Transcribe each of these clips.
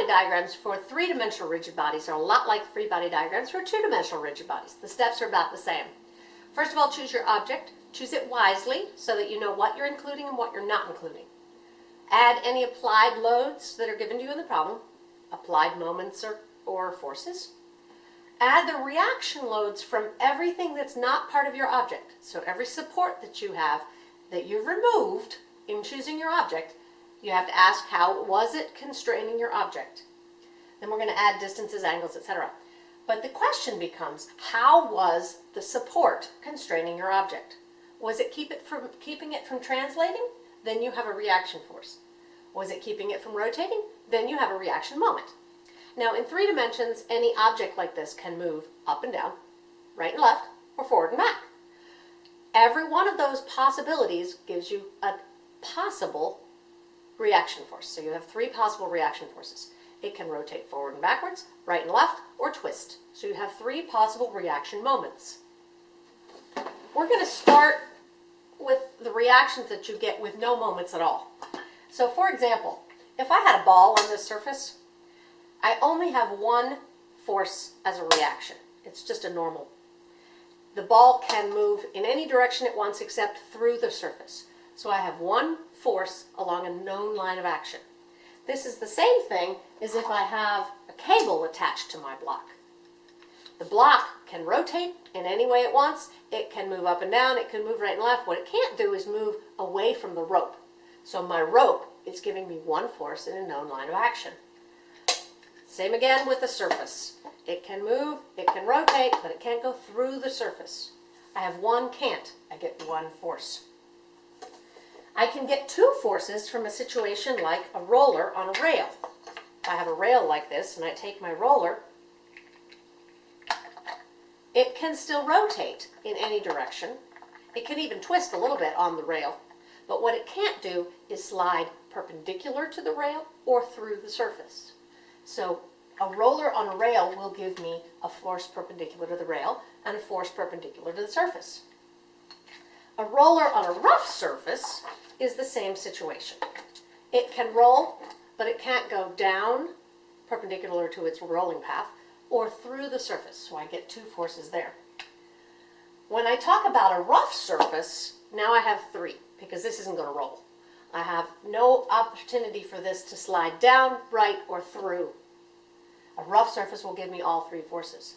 body diagrams for three-dimensional rigid bodies are a lot like free body diagrams for two-dimensional rigid bodies. The steps are about the same. First of all, choose your object. Choose it wisely so that you know what you're including and what you're not including. Add any applied loads that are given to you in the problem, applied moments or, or forces. Add the reaction loads from everything that's not part of your object. So every support that you have that you've removed in choosing your object, you have to ask how was it constraining your object. Then we're going to add distances, angles, etc. But the question becomes, how was the support constraining your object? Was it keep it from keeping it from translating? Then you have a reaction force. Was it keeping it from rotating? Then you have a reaction moment. Now in three dimensions, any object like this can move up and down, right and left, or forward and back. Every one of those possibilities gives you a possible reaction force. So you have three possible reaction forces. It can rotate forward and backwards, right and left, or twist. So you have three possible reaction moments. We're going to start with the reactions that you get with no moments at all. So for example, if I had a ball on this surface, I only have one force as a reaction. It's just a normal. The ball can move in any direction it wants except through the surface. So I have one force along a known line of action. This is the same thing as if I have a cable attached to my block. The block can rotate in any way it wants. It can move up and down. It can move right and left. What it can't do is move away from the rope. So my rope is giving me one force in a known line of action. Same again with the surface. It can move, it can rotate, but it can't go through the surface. I have one can't. I get one force. I can get two forces from a situation like a roller on a rail. I have a rail like this and I take my roller, it can still rotate in any direction. It can even twist a little bit on the rail. But what it can't do is slide perpendicular to the rail or through the surface. So a roller on a rail will give me a force perpendicular to the rail and a force perpendicular to the surface. A roller on a rough surface is the same situation. It can roll, but it can't go down perpendicular to its rolling path or through the surface, so I get two forces there. When I talk about a rough surface, now I have three, because this isn't going to roll. I have no opportunity for this to slide down, right, or through. A rough surface will give me all three forces.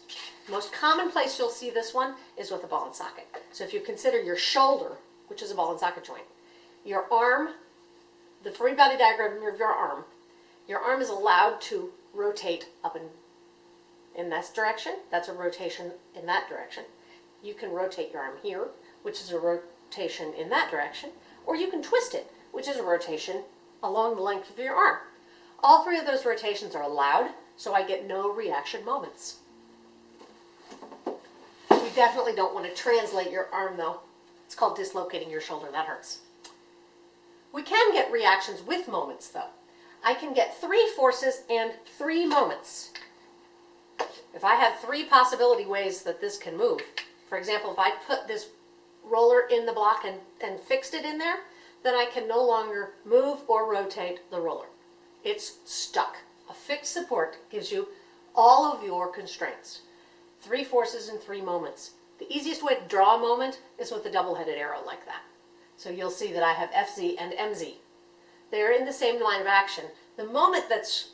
Most common place you'll see this one is with a ball and socket. So if you consider your shoulder, which is a ball and socket joint, your arm, the free body diagram of your arm, your arm is allowed to rotate up and in this direction. That's a rotation in that direction. You can rotate your arm here, which is a rotation in that direction, or you can twist it, which is a rotation along the length of your arm. All three of those rotations are allowed, so I get no reaction moments. You definitely don't want to translate your arm though. It's called dislocating your shoulder, that hurts. We can get reactions with moments though. I can get three forces and three moments. If I have three possibility ways that this can move, for example, if I put this roller in the block and, and fixed it in there, then I can no longer move or rotate the roller. It's stuck. A fixed support gives you all of your constraints. Three forces and three moments. The easiest way to draw a moment is with a double-headed arrow like that. So you'll see that I have FZ and MZ. They're in the same line of action. The moment that's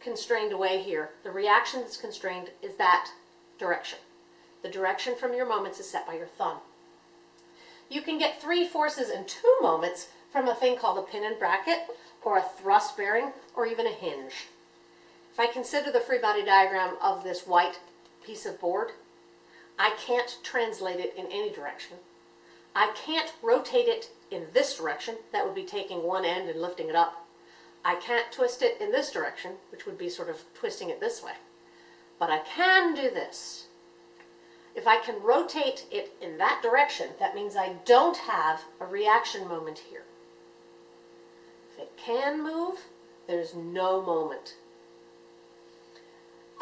constrained away here, the reaction that's constrained is that direction. The direction from your moments is set by your thumb. You can get three forces and two moments from a thing called a pin and bracket, or a thrust bearing, or even a hinge. If I consider the free body diagram of this white piece of board, I can't translate it in any direction. I can't rotate it in this direction, that would be taking one end and lifting it up. I can't twist it in this direction, which would be sort of twisting it this way. But I can do this. If I can rotate it in that direction, that means I don't have a reaction moment here. If it can move, there's no moment.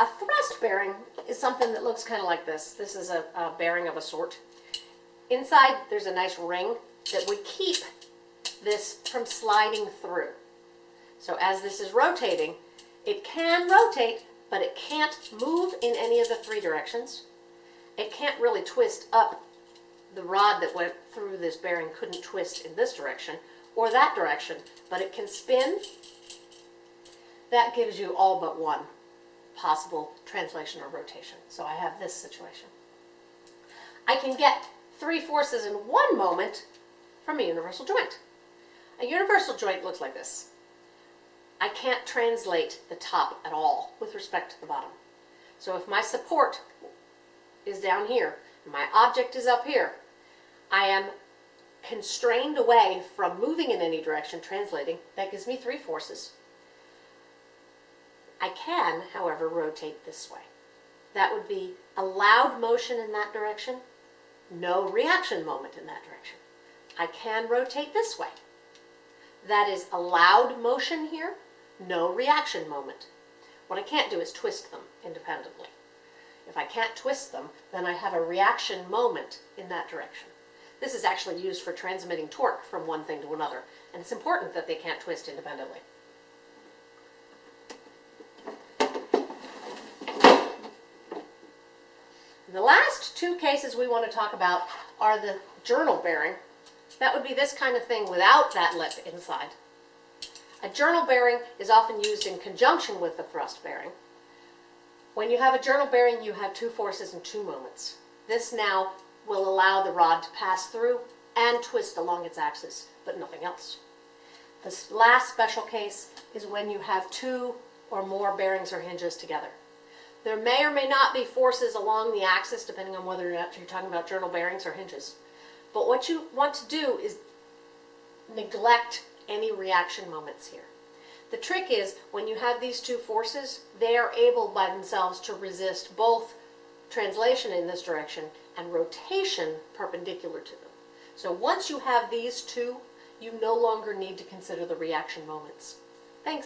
A thrust bearing is something that looks kind of like this. This is a, a bearing of a sort. Inside, there's a nice ring that would keep this from sliding through. So as this is rotating, It can rotate, but it can't move in any of the three directions. It can't really twist up. The rod that went through this bearing couldn't twist in this direction or that direction, but it can spin. That gives you all but one possible translation or rotation. So I have this situation. I can get three forces in one moment from a universal joint. A universal joint looks like this. I can't translate the top at all with respect to the bottom. So if my support is down here and my object is up here, I am constrained away from moving in any direction, translating. That gives me three forces. I can, however, rotate this way. That would be a allowed motion in that direction, no reaction moment in that direction. I can rotate this way. That is a allowed motion here, no reaction moment. What I can't do is twist them independently. If I can't twist them, then I have a reaction moment in that direction. This is actually used for transmitting torque from one thing to another, and it's important that they can't twist independently. The last two cases we want to talk about are the journal bearing. That would be this kind of thing without that lip inside. A journal bearing is often used in conjunction with the thrust bearing. When you have a journal bearing, you have two forces and two moments. This now will allow the rod to pass through and twist along its axis, but nothing else. This last special case is when you have two or more bearings or hinges together. There may or may not be forces along the axis, depending on whether or not you're talking about journal bearings or hinges. But what you want to do is neglect any reaction moments here. The trick is when you have these two forces, they are able by themselves to resist both translation in this direction and rotation perpendicular to them. So once you have these two, you no longer need to consider the reaction moments.